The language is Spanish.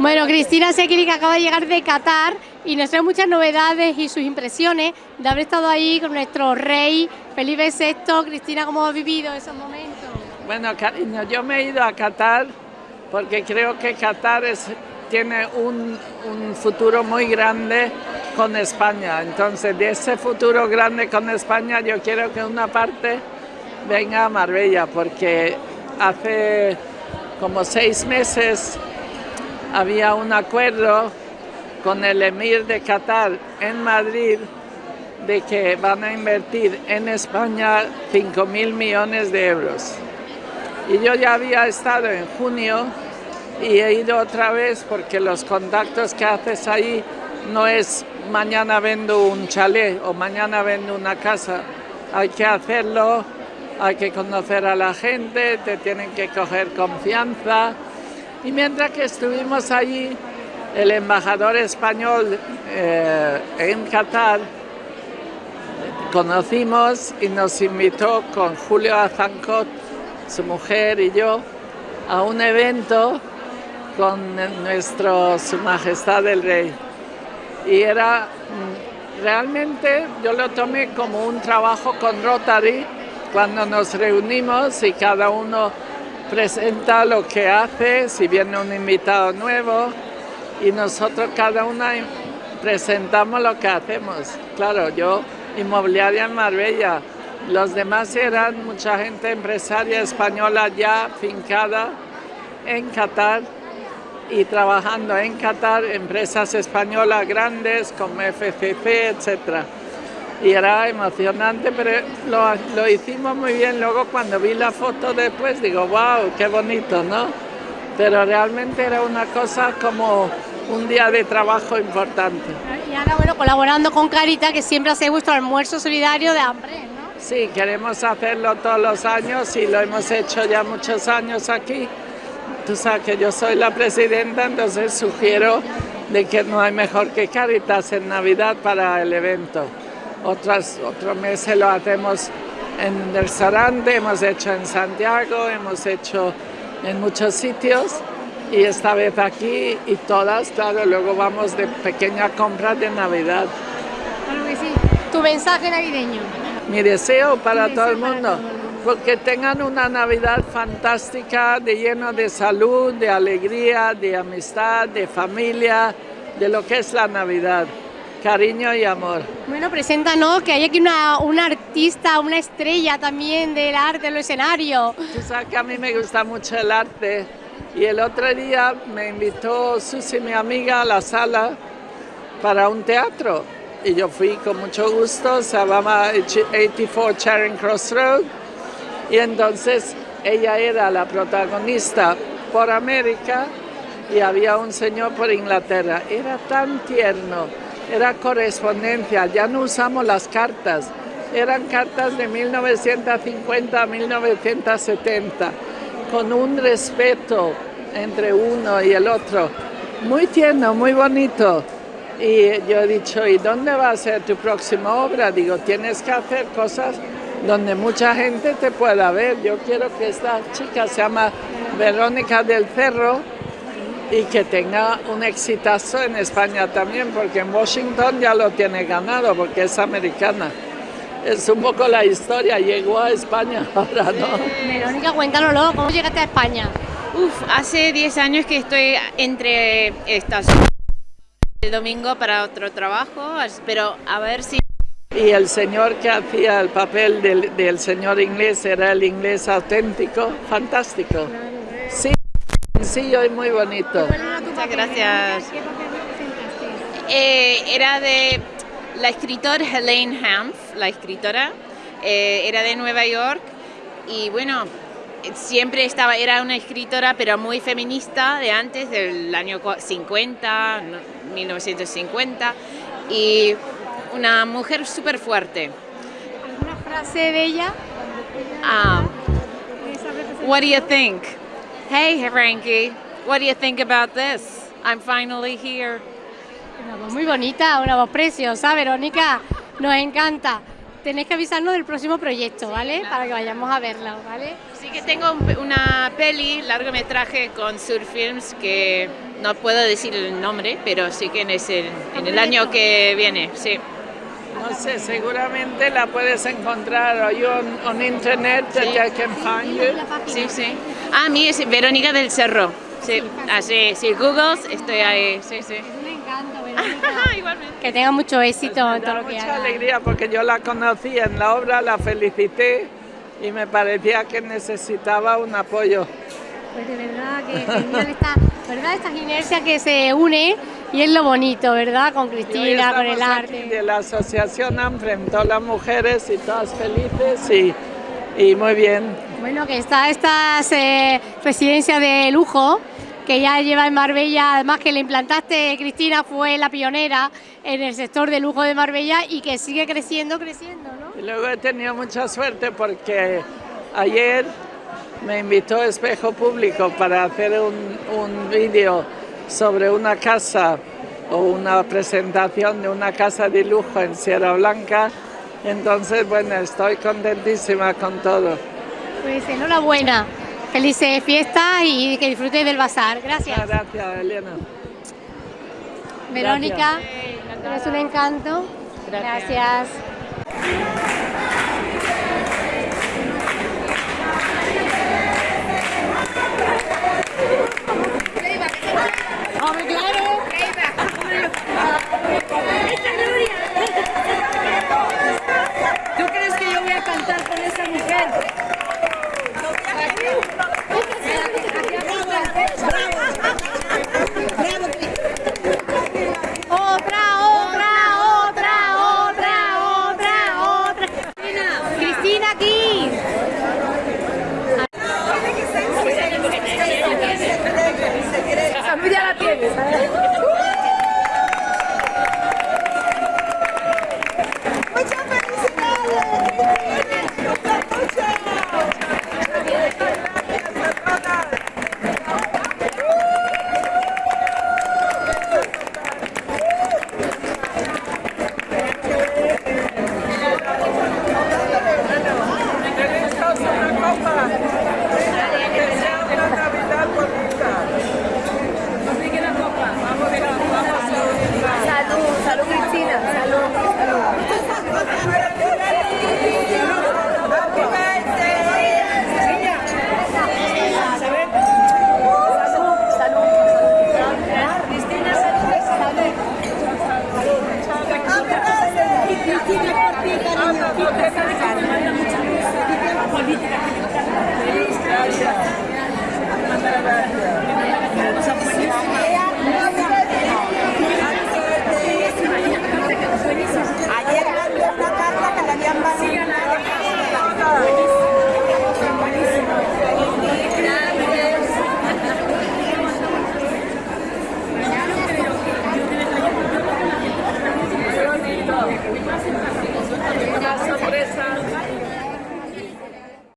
Bueno, Cristina Sekiri que acaba de llegar de Qatar y nos trae muchas novedades y sus impresiones de haber estado ahí con nuestro rey Felipe VI. Cristina, ¿cómo ha vivido esos momentos? Bueno, cariño, yo me he ido a Qatar porque creo que Qatar tiene un, un futuro muy grande con España. Entonces, de ese futuro grande con España, yo quiero que una parte venga a Marbella porque hace como seis meses había un acuerdo con el emir de Qatar en Madrid de que van a invertir en España 5 mil millones de euros. Y yo ya había estado en junio y he ido otra vez porque los contactos que haces ahí no es mañana vendo un chalet o mañana vendo una casa. Hay que hacerlo, hay que conocer a la gente, te tienen que coger confianza y mientras que estuvimos allí, el embajador español eh, en Qatar conocimos y nos invitó con Julio Azancot, su mujer y yo, a un evento con nuestro Su Majestad el Rey. Y era mm, realmente, yo lo tomé como un trabajo con Rotary, cuando nos reunimos y cada uno presenta lo que hace, si viene un invitado nuevo, y nosotros cada una presentamos lo que hacemos. Claro, yo inmobiliaria en Marbella, los demás eran mucha gente empresaria española ya fincada en Qatar y trabajando en Qatar, empresas españolas grandes como FCC, etcétera y era emocionante, pero lo, lo, hicimos muy bien. Luego cuando vi la foto después digo, wow, qué bonito, ¿no? Pero realmente era una cosa como un día de trabajo importante. Y ahora, bueno, colaborando con Carita, que siempre hace vuestro almuerzo solidario de hambre, ¿no? Sí, queremos hacerlo todos los años y lo hemos hecho ya muchos años aquí. Tú sabes que yo soy la presidenta, entonces sugiero de que no hay mejor que Caritas en Navidad para el evento otras, otros meses lo hacemos en el Sarante, hemos hecho en Santiago, hemos hecho en muchos sitios y esta vez aquí y todas, claro, luego vamos de pequeña compra de Navidad. Claro que sí. ¿Tu mensaje navideño? Mi deseo para todo el mundo, porque tengan una Navidad fantástica, de lleno de salud, de alegría, de amistad, de familia, de lo que es la Navidad cariño y amor. Bueno, preséntanos que hay aquí una, una artista, una estrella también del arte, del escenario. Tú sabes que a mí me gusta mucho el arte y el otro día me invitó Susi, mi amiga, a la sala para un teatro y yo fui con mucho gusto, se llamaba 84 Charing Cross Road y entonces ella era la protagonista por América y había un señor por Inglaterra. Era tan tierno era correspondencia, ya no usamos las cartas, eran cartas de 1950 a 1970, con un respeto entre uno y el otro, muy tierno, muy bonito. Y yo he dicho, ¿y dónde va a ser tu próxima obra? Digo, tienes que hacer cosas donde mucha gente te pueda ver. Yo quiero que esta chica se llama Verónica del Cerro, y que tenga un exitazo en España también, porque en Washington ya lo tiene ganado, porque es americana. Es un poco la historia, llegó a España ahora, ¿no? Verónica, cuéntanoslo, ¿cómo llegaste a España? Uf, hace 10 años que estoy entre estas el domingo para otro trabajo, pero a ver si... Y el señor que hacía el papel del, del señor inglés era el inglés auténtico, fantástico. Sí sencillo y muy bonito. Muchas gracias. Eh, era de la escritora Helene Hanf, la escritora, eh, era de Nueva York y bueno, siempre estaba, era una escritora pero muy feminista de antes del año 50, 1950 y una mujer súper fuerte. ¿Alguna frase de ella? Ah, what do you think? Hey, Frankie, what do you think about this? I'm finally here. Una voz muy bonita, una voz preciosa, Verónica, nos encanta. tenéis que avisarnos del próximo proyecto, ¿vale? Para que vayamos a verlo, ¿vale? Sí que tengo un- una peli, largometraje con Surfilms que no puedo decir el nombre, pero sí que en, ese, en el año que viene, sí. No sé, seguramente la puedes encontrar o yo on internet that I can find you. Sí, sí. Ah, a mí es Verónica del Cerro. Sí, así, sí, Google, estoy ahí, sí, sí. Es un encanto, Verónica. Igualmente. que tenga mucho éxito en Me todo lo que mucha haga. alegría porque yo la conocí en la obra, la felicité y me parecía que necesitaba un apoyo. Pues de verdad que genial esta, ¿verdad? Estas inercias que se une y es lo bonito, ¿verdad? Con Cristina, con el arte. De la asociación ANFREM, todas las mujeres y todas felices y, y muy bien. Bueno, que está estas eh, residencias de lujo que ya lleva en Marbella, además que le implantaste, Cristina fue la pionera en el sector de lujo de Marbella y que sigue creciendo, creciendo, ¿no? Y luego he tenido mucha suerte porque ayer me invitó Espejo Público para hacer un, un vídeo sobre una casa o una presentación de una casa de lujo en Sierra Blanca. Entonces, bueno, estoy contentísima con todo. Pues enhorabuena, felices fiestas y que disfrutéis del bazar. Gracias. Muchas gracias, Elena. Verónica, eres un encanto. Gracias. Gracias. ¿Tú crees que yo voy a cantar con esa mujer? Otra, otra, otra, otra, otra, otra. Cristina aquí. Tienes.